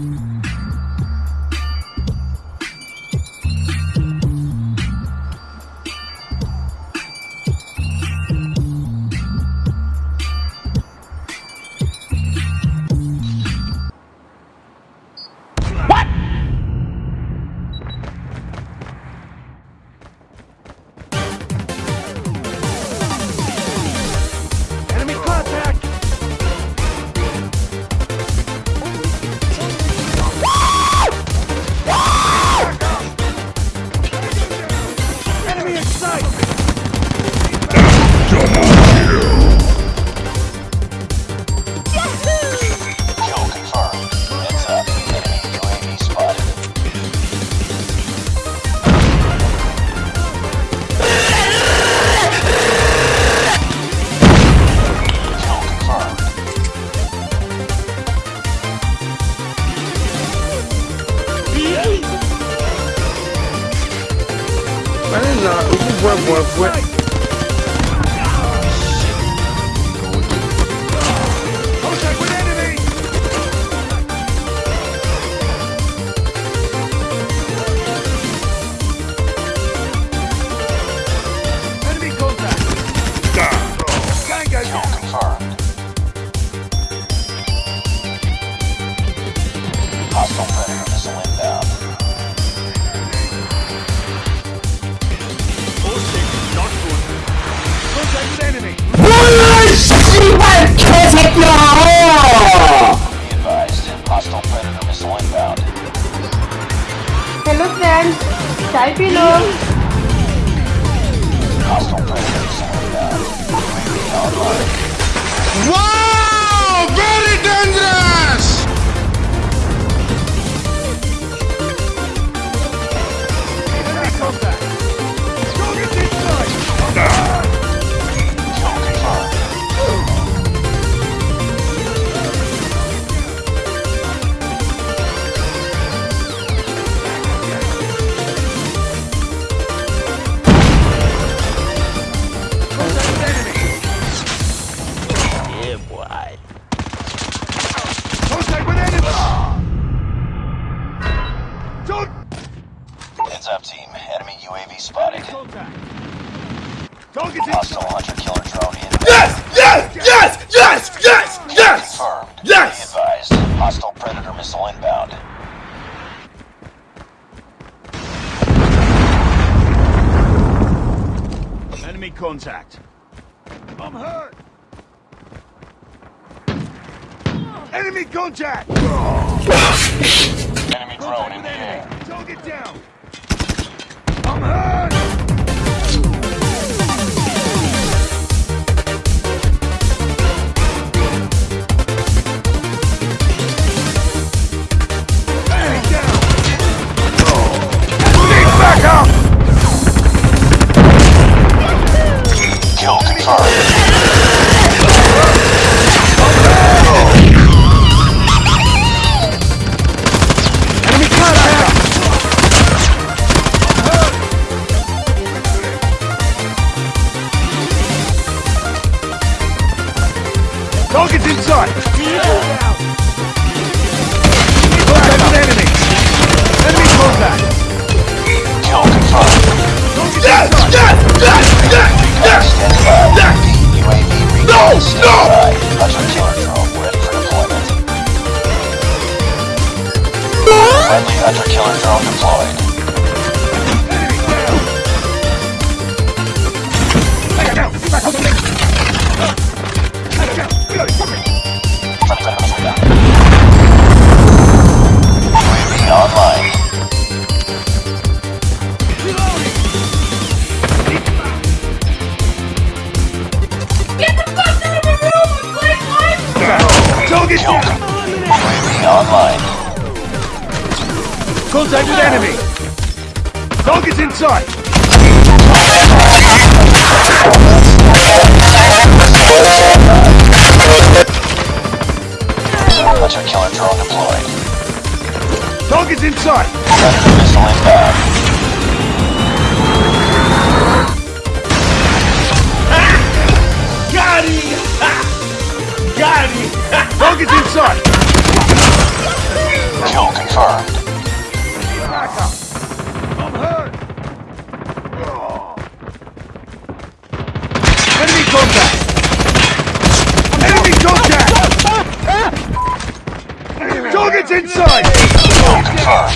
Enemy ukubwabwabwe. Contact with enemy! Enemy contact! Tango confirmed. Hostile Phía Hostile hunter killer drone inbound. Yes! Yes! Yes! Yes! Yes! Yes! Confirmed. Yes! Be advised. Hostile predator missile inbound. Enemy contact! I'm hurt! Enemy contact! Target's inside! Contact with enemy! Enemy contact! Kill confirmed. Target's Yes! Yes! Yes! Yes! Yes! Yes! No! No! by. Hunter killer drone ready for deployment. Friendly hunter killer drone deployed. Online. Contact with enemy! Target's inside! Hunter killer drone deployed. Target's inside! Predator missile inbound. Got him! Got him! Target's confirmed. I'm hurt! Enemy contact! Enemy contact! Target's inside! Confirmed.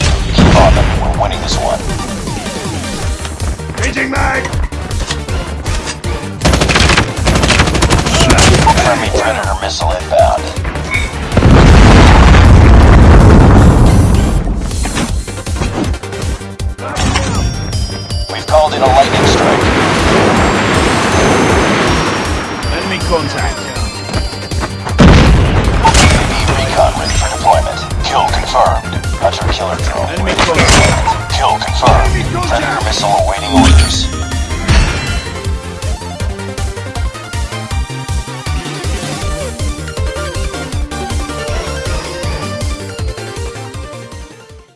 Contact. Recon ready for deployment. Kill confirmed. Hunter killer drone. Enemy ready contact. Kill confirmed. Predator missile awaiting orders.